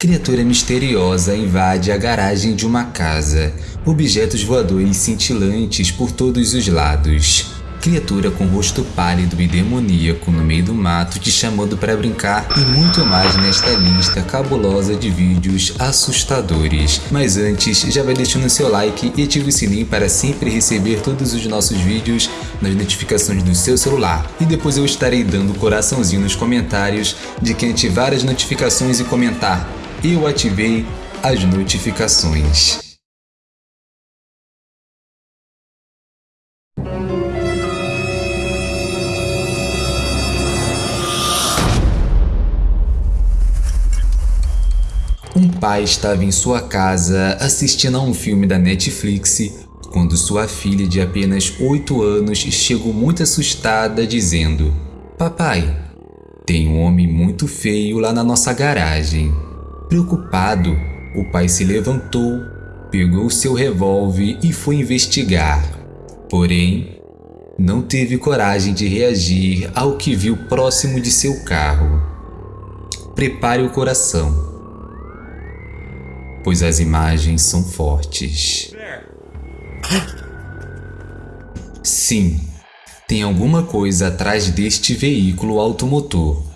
Criatura misteriosa invade a garagem de uma casa. Objetos voadores cintilantes por todos os lados. Criatura com rosto pálido e demoníaco no meio do mato te chamando para brincar e muito mais nesta lista cabulosa de vídeos assustadores. Mas antes, já vai deixando seu like e ative o sininho para sempre receber todos os nossos vídeos nas notificações do seu celular. E depois eu estarei dando coraçãozinho nos comentários de quem ativar as notificações e comentar eu ativei as notificações. Um pai estava em sua casa assistindo a um filme da Netflix quando sua filha de apenas 8 anos chegou muito assustada dizendo Papai, tem um homem muito feio lá na nossa garagem. Preocupado, o pai se levantou, pegou seu revólver e foi investigar. Porém, não teve coragem de reagir ao que viu próximo de seu carro. Prepare o coração, pois as imagens são fortes. Sim, tem alguma coisa atrás deste veículo automotor.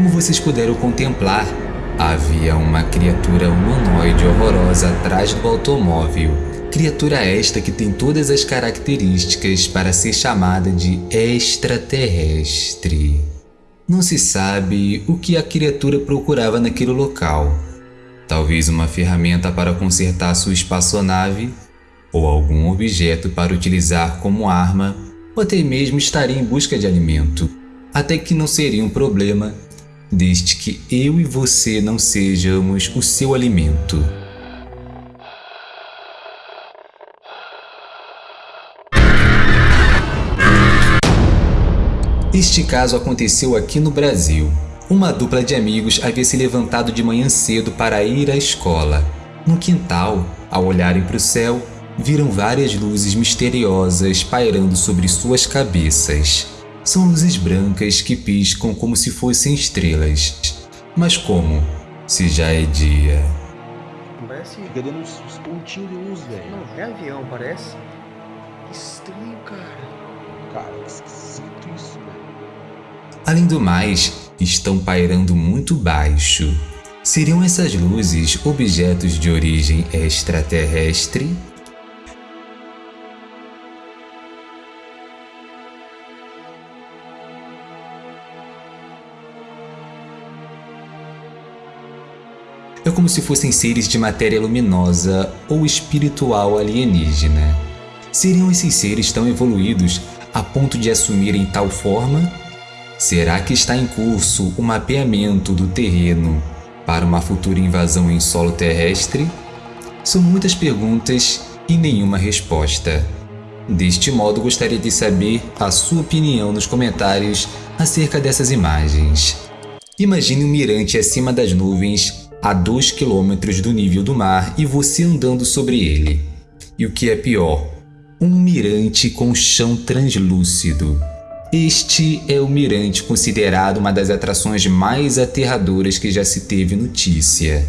Como vocês puderam contemplar, havia uma criatura humanoide horrorosa atrás do automóvel. Criatura esta que tem todas as características para ser chamada de extraterrestre. Não se sabe o que a criatura procurava naquele local. Talvez uma ferramenta para consertar sua espaçonave, ou algum objeto para utilizar como arma, ou até mesmo estaria em busca de alimento. Até que não seria um problema desde que eu e você não sejamos o seu alimento. Este caso aconteceu aqui no Brasil. Uma dupla de amigos havia se levantado de manhã cedo para ir à escola. No quintal, ao olharem para o céu, viram várias luzes misteriosas pairando sobre suas cabeças. São luzes brancas que piscam como se fossem estrelas. Mas como? Se já é dia. Parece. Dando uns, uns pontinhos de luz, velho. Não, é avião, parece. Que estranho, cara. Cara, que esquisito isso, velho. Além do mais, estão pairando muito baixo. Seriam essas luzes objetos de origem extraterrestre? Como se fossem seres de matéria luminosa ou espiritual alienígena. Seriam esses seres tão evoluídos a ponto de assumirem tal forma? Será que está em curso o mapeamento do terreno para uma futura invasão em solo terrestre? São muitas perguntas e nenhuma resposta. Deste modo, gostaria de saber a sua opinião nos comentários acerca dessas imagens. Imagine um mirante acima das nuvens a 2 km do nível do mar e você andando sobre ele. E o que é pior, um mirante com chão translúcido. Este é o mirante considerado uma das atrações mais aterradoras que já se teve notícia.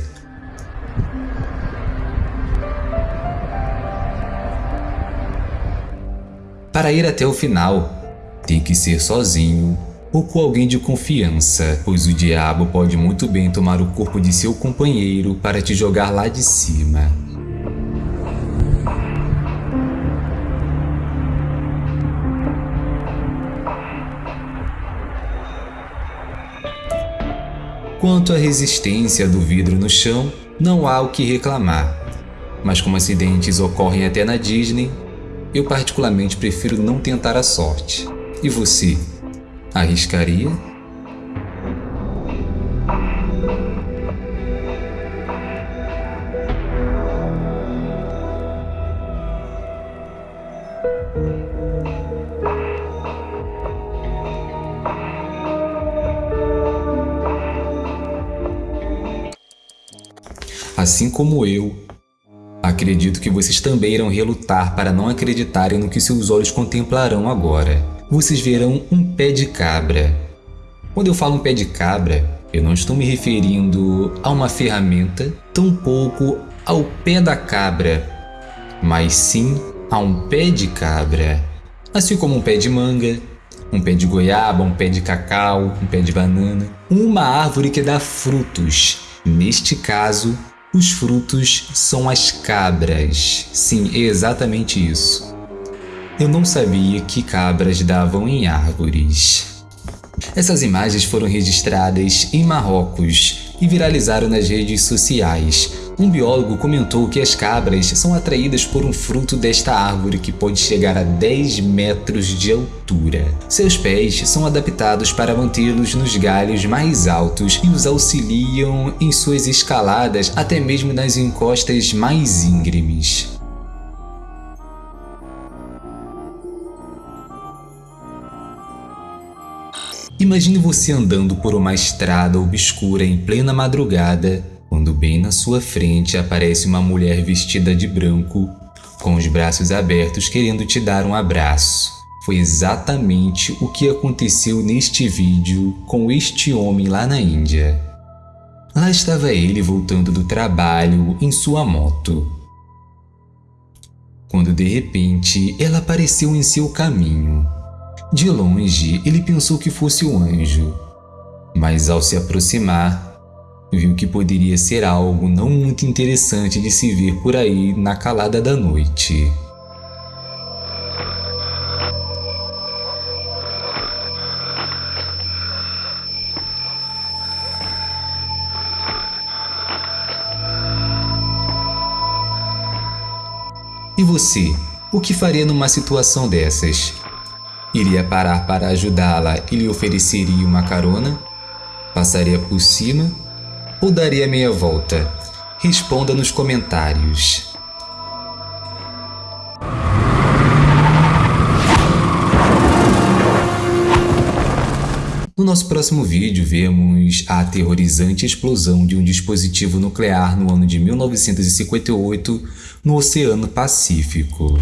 Para ir até o final, tem que ser sozinho ou com alguém de confiança, pois o diabo pode muito bem tomar o corpo de seu companheiro para te jogar lá de cima. Quanto à resistência do vidro no chão, não há o que reclamar. Mas como acidentes ocorrem até na Disney, eu particularmente prefiro não tentar a sorte. E você? Arriscaria? Assim como eu, acredito que vocês também irão relutar para não acreditarem no que seus olhos contemplarão agora. Vocês verão um pé de cabra. Quando eu falo um pé de cabra, eu não estou me referindo a uma ferramenta, tampouco ao pé da cabra, mas sim a um pé de cabra. Assim como um pé de manga, um pé de goiaba, um pé de cacau, um pé de banana. Uma árvore que dá frutos. Neste caso, os frutos são as cabras. Sim, é exatamente isso. Eu não sabia que cabras davam em árvores. Essas imagens foram registradas em Marrocos e viralizaram nas redes sociais, um biólogo comentou que as cabras são atraídas por um fruto desta árvore que pode chegar a 10 metros de altura. Seus pés são adaptados para mantê-los nos galhos mais altos e os auxiliam em suas escaladas até mesmo nas encostas mais íngremes. Imagine você andando por uma estrada obscura em plena madrugada quando bem na sua frente aparece uma mulher vestida de branco, com os braços abertos querendo te dar um abraço. Foi exatamente o que aconteceu neste vídeo com este homem lá na Índia. Lá estava ele voltando do trabalho em sua moto. Quando de repente ela apareceu em seu caminho. De longe ele pensou que fosse um anjo, mas ao se aproximar, viu que poderia ser algo não muito interessante de se ver por aí na calada da noite. E você, o que faria numa situação dessas? Iria parar para ajudá-la e lhe ofereceria uma carona? Passaria por cima ou daria meia volta? Responda nos comentários. No nosso próximo vídeo, vemos a aterrorizante explosão de um dispositivo nuclear no ano de 1958 no Oceano Pacífico.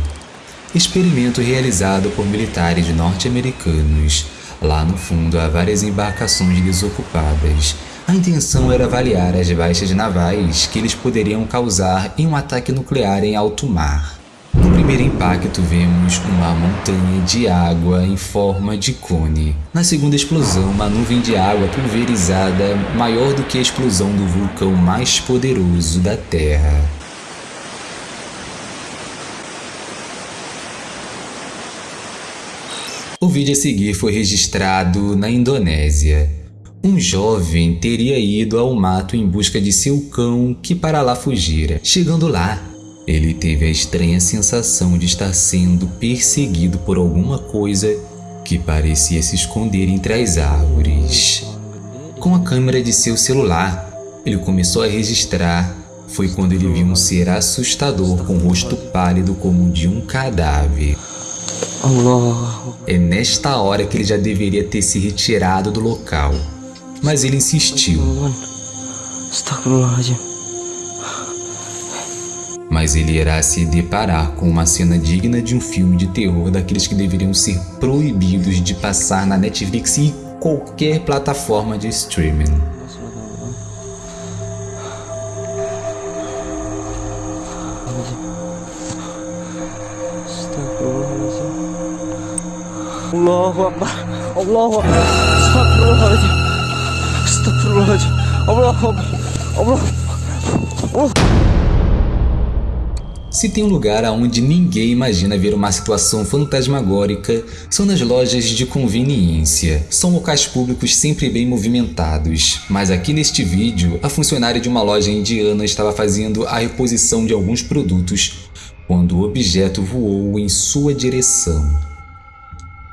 Experimento realizado por militares norte-americanos. Lá no fundo há várias embarcações desocupadas a intenção era avaliar as baixas navais que eles poderiam causar em um ataque nuclear em alto mar. No primeiro impacto, vemos uma montanha de água em forma de cone. Na segunda explosão, uma nuvem de água pulverizada maior do que a explosão do vulcão mais poderoso da Terra. O vídeo a seguir foi registrado na Indonésia. Um jovem teria ido ao mato em busca de seu cão que para lá fugira. Chegando lá, ele teve a estranha sensação de estar sendo perseguido por alguma coisa que parecia se esconder entre as árvores. Com a câmera de seu celular, ele começou a registrar. Foi quando ele viu um ser assustador com o rosto pálido como o de um cadáver. É nesta hora que ele já deveria ter se retirado do local mas ele insistiu. Mas ele irá se deparar com uma cena digna de um filme de terror daqueles que deveriam ser proibidos de passar na Netflix e qualquer plataforma de streaming. Allahu Akbar Allahu Akbar se tem um lugar aonde ninguém imagina ver uma situação fantasmagórica, são nas lojas de conveniência. São locais públicos sempre bem movimentados. Mas aqui neste vídeo, a funcionária de uma loja indiana estava fazendo a reposição de alguns produtos quando o objeto voou em sua direção.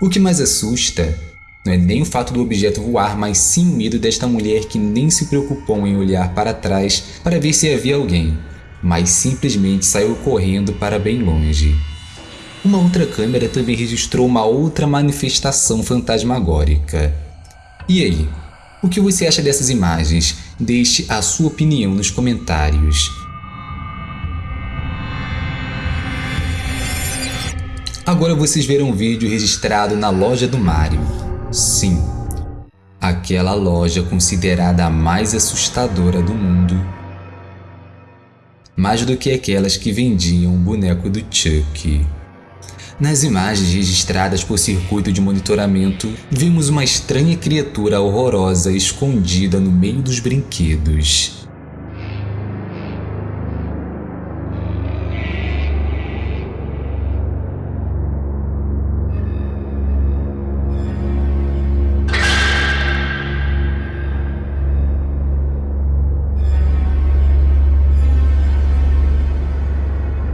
O que mais assusta não é nem o fato do objeto voar, mas sim o medo desta mulher que nem se preocupou em olhar para trás para ver se havia alguém, mas simplesmente saiu correndo para bem longe. Uma outra câmera também registrou uma outra manifestação fantasmagórica. E aí, O que você acha dessas imagens? Deixe a sua opinião nos comentários. Agora vocês verão um vídeo registrado na loja do Mario. Sim, aquela loja considerada a mais assustadora do mundo. Mais do que aquelas que vendiam o boneco do Chuck. Nas imagens registradas por circuito de monitoramento, vimos uma estranha criatura horrorosa escondida no meio dos brinquedos.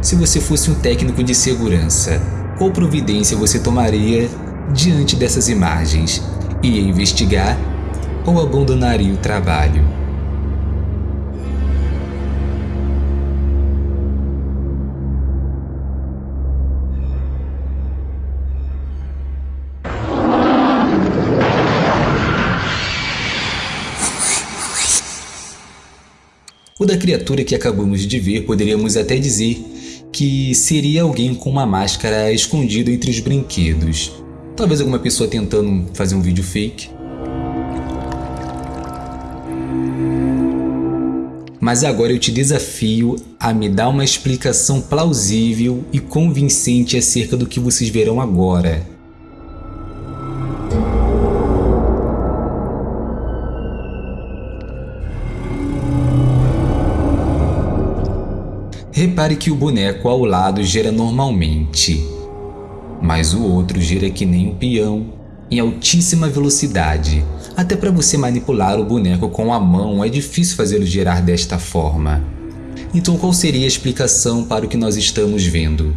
Se você fosse um técnico de segurança, qual providência você tomaria diante dessas imagens? Ia investigar ou abandonaria o trabalho? O da criatura que acabamos de ver poderíamos até dizer que seria alguém com uma máscara escondido entre os brinquedos. Talvez alguma pessoa tentando fazer um vídeo fake. Mas agora eu te desafio a me dar uma explicação plausível e convincente acerca do que vocês verão agora. Repare que o boneco ao lado gira normalmente, mas o outro gira que nem um peão, em altíssima velocidade. Até para você manipular o boneco com a mão é difícil fazê-lo girar desta forma. Então qual seria a explicação para o que nós estamos vendo?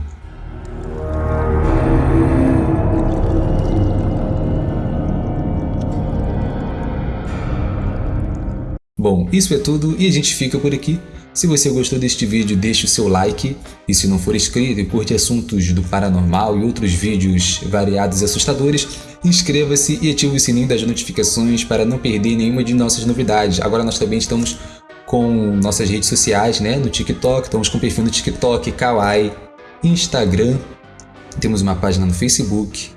Bom, isso é tudo e a gente fica por aqui. Se você gostou deste vídeo, deixe o seu like e se não for inscrito e curte assuntos do paranormal e outros vídeos variados e assustadores, inscreva-se e ative o sininho das notificações para não perder nenhuma de nossas novidades. Agora nós também estamos com nossas redes sociais, né? No TikTok, estamos com perfil no TikTok, Kawaii, Instagram, temos uma página no Facebook,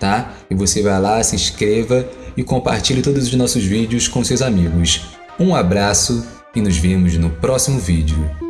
tá? E você vai lá, se inscreva e compartilhe todos os nossos vídeos com seus amigos. Um abraço e nos vemos no próximo vídeo.